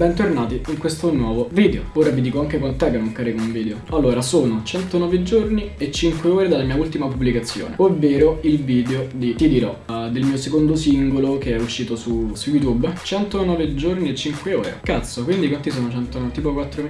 bentornati in questo nuovo video. Ora vi dico anche quant'è che non carico un video. Allora, sono 109 giorni e 5 ore dalla mia ultima pubblicazione Ovvero il video di Ti dirò uh, Del mio secondo singolo che è uscito su, su YouTube. 109 giorni e 5 ore. Cazzo, quindi quanti sono 109? Tipo 4 uh,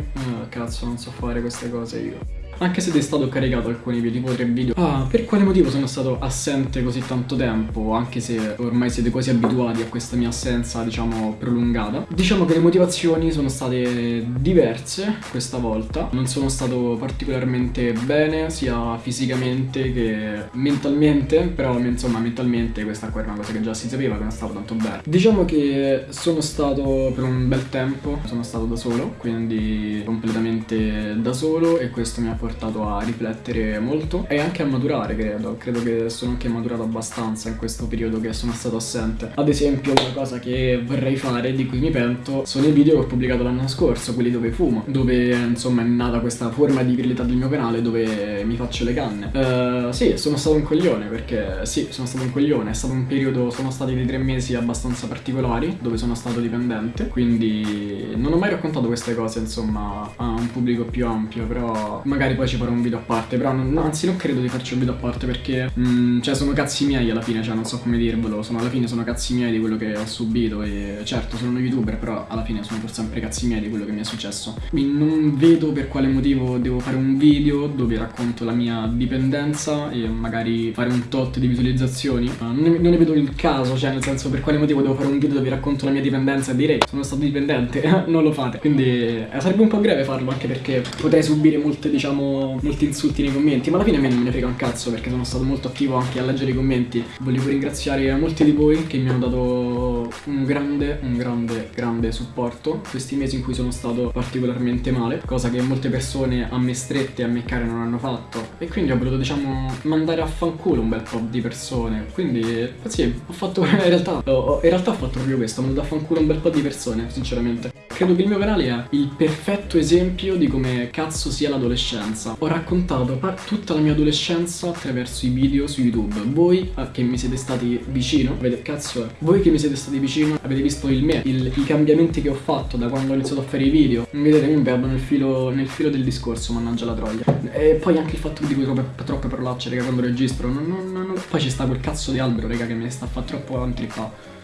Cazzo, non so fare queste cose io anche se è stato caricato alcuni video, tipo tre video. Ah, per quale motivo sono stato assente così tanto tempo, anche se ormai siete quasi abituati a questa mia assenza, diciamo, prolungata? Diciamo che le motivazioni sono state diverse questa volta. Non sono stato particolarmente bene, sia fisicamente che mentalmente, però insomma mentalmente questa qua era una cosa che già si sapeva che non stavo tanto bene. Diciamo che sono stato per un bel tempo, sono stato da solo, quindi completamente da solo e questo mi ha portato portato a riflettere molto e anche a maturare credo, credo che sono anche maturato abbastanza in questo periodo che sono stato assente. Ad esempio una cosa che vorrei fare, di cui mi pento, sono i video che ho pubblicato l'anno scorso, quelli dove fumo, dove insomma è nata questa forma di virilità del mio canale dove mi faccio le canne. Uh, sì, sono stato un coglione perché sì, sono stato un coglione, è stato un periodo, sono stati dei tre mesi abbastanza particolari dove sono stato dipendente, quindi non ho mai raccontato queste cose insomma a un pubblico più ampio, però magari poi ci farò un video a parte Però non, anzi non credo di farci un video a parte perché mh, mm, Cioè sono cazzi miei alla fine Cioè non so come dirvelo sono, Alla fine sono cazzi miei di quello che ho subito E certo sono uno youtuber Però alla fine sono per sempre cazzi miei di quello che mi è successo. Quindi non vedo per quale motivo devo fare un video Dove racconto la mia dipendenza E magari fare un tot di visualizzazioni non, ne, non, ne, vedo il caso Cioè nel senso per quale motivo devo fare un video dove racconto la mia dipendenza E direi sono stato dipendente Non lo fate. Quindi eh, sarebbe un po' greve farlo Anche perché potrei subire molte diciamo molti insulti nei commenti Ma alla fine a me non me ne frega un cazzo perché sono stato molto attivo anche a leggere i commenti. Volevo ringraziare molti di voi che mi hanno dato un grande, un grande, grande supporto Questi mesi in cui sono stato particolarmente male Cosa che molte persone a me strette e a me care non hanno fatto. E quindi ho voluto diciamo mandare a fanculo un bel po' di persone. Quindi sì, ho fatto in realtà, ho, in realtà ho fatto proprio questo Ho mandato a fanculo un bel po' di persone sinceramente. Credo che il mio canale è il perfetto esempio di come cazzo sia l'adolescenza. Ho raccontato tutta la mia adolescenza attraverso i video su YouTube. Voi eh, che mi siete stati vicino, avete cazzo è, voi che mi siete stati vicino avete visto il me, il, i cambiamenti che ho fatto da quando ho iniziato a fare i video. Vedete, mi perdo nel filo, nel filo del discorso, mannaggia la troia. E poi anche il fatto che dico troppe, troppe parolacce, raga, quando registro. Non, non, non, poi ci sta quel cazzo di albero, raga, che mi sta a fare troppo antrippa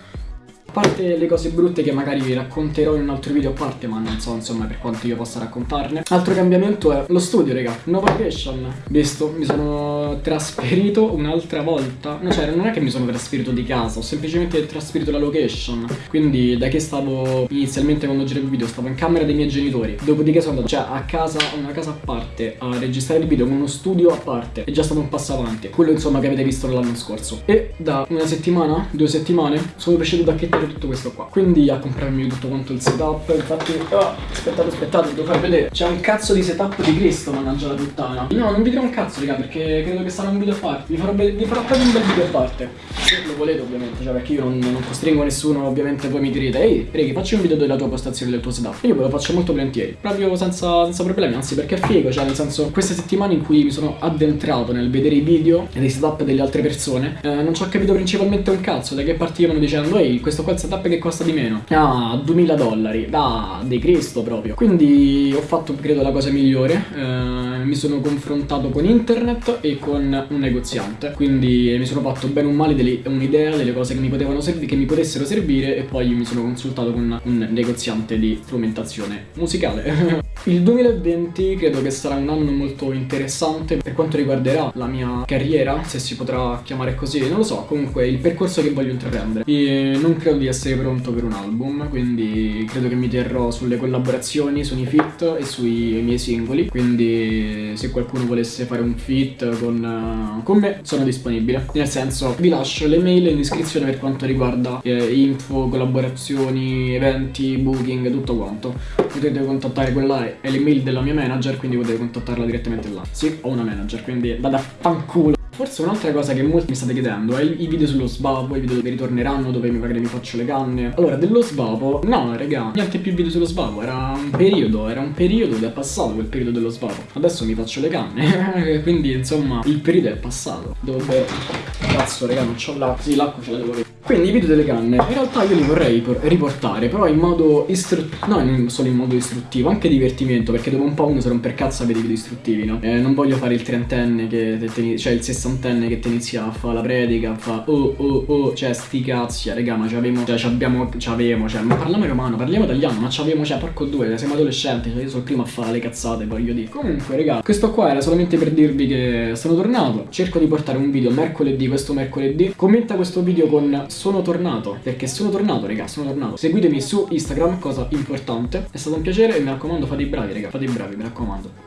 parte le cose brutte che magari vi racconterò in un altro video a parte Ma non so insomma per quanto io possa raccontarne. Altro cambiamento è lo studio raga. Nuova location Visto? Mi sono trasferito un'altra volta. No, Cioè non è che mi sono trasferito di casa Ho semplicemente trasferito la location. Quindi da che stavo inizialmente quando giravo il video Stavo in camera dei miei genitori. Dopodiché sono andato cioè a casa, una casa a parte A registrare il video con uno studio a parte. È già stato un passo avanti. Quello insomma che avete visto l'anno scorso. E da una settimana, due settimane Sono riuscito a acchettare tutto questo qua. Quindi a comprarmi tutto quanto il setup Infatti, oh, aspettate, aspettate, devo far vedere. C'è un cazzo di setup di Cristo, mannaggia la puttana. No, non vi dirò un cazzo, raga, perché credo che sarà un video a parte. Vi farò, vi farò proprio un bel video a parte. Se lo volete, ovviamente, cioè perché io non, non costringo nessuno Ovviamente voi mi direte Ehi, Reghi, facci un video della tua postazione del tuo setup. Io ve lo faccio molto volentieri. Proprio senza, senza problemi, anzi perché è figo Cioè, nel senso, queste settimane in cui mi sono addentrato nel vedere i video E dei setup delle altre persone eh, Non ci ho capito principalmente un cazzo Da che partivano dicendo Ehi, questo qua il setup che costa di meno? Ah, 2000 dollari. Da, di Cristo proprio. Quindi ho fatto credo la cosa migliore. Eh, Mi sono confrontato con internet e con un negoziante. Quindi mi sono fatto bene o male un'idea delle cose che mi potevano servire Che mi potessero servire E poi mi sono consultato con un negoziante di strumentazione musicale Il 2020 credo che sarà un anno molto interessante per quanto riguarderà la mia carriera, se si potrà chiamare così, non lo so, comunque il percorso che voglio intraprendere. E non credo di essere pronto per un album, quindi credo che mi terrò sulle collaborazioni, sui feat e sui miei singoli, quindi se qualcuno volesse fare un feat con, con me sono disponibile. Nel senso, vi lascio le mail in iscrizione per quanto riguarda eh, info, collaborazioni, eventi, booking, tutto quanto. Potete contattare quella è l'email della mia manager, quindi potete contattarla direttamente là. Sì, ho una manager, quindi vada fanculo. Forse un'altra cosa che molti mi state chiedendo è i video sullo svapo, i video dove ritorneranno, dove magari mi faccio le canne. Allora, dello svapo, no, raga, niente più video sullo svapo, era un periodo, era un periodo ed è passato quel periodo dello svapo. Adesso mi faccio le canne, quindi insomma, il periodo è passato. Devo bere. Cazzo, raga, non c'ho l'acqua. Sì, l'acqua ce la devo avere. Quindi i video delle canne, in realtà io li vorrei riportare, però in modo istruttivo, no, non solo in modo istruttivo, anche divertimento, perché dopo un po' uno se rompe per cazzo a vedere i video istruttivi, no? Eh, non voglio fare il trentenne che cioè il sessantenne che ti inizia a fare la predica, a fa oh oh oh, cioè sti cazzi, raga, ma c'avevamo, cioè c'abbiamo, c'avevamo, cioè, ma parliamo romano, parliamo italiano, ma c'avevamo, cioè, porco due, siamo adolescenti, cioè io sono il primo a fare le cazzate, voglio dire. Comunque, raga, questo qua era solamente per dirvi che sono tornato, cerco di portare un video mercoledì, questo mercoledì, commenta questo video con sono tornato, perché sono tornato, raga, sono tornato. Seguitemi su Instagram, cosa importante. È stato un piacere e mi raccomando fate i bravi, raga, fate i bravi, mi raccomando.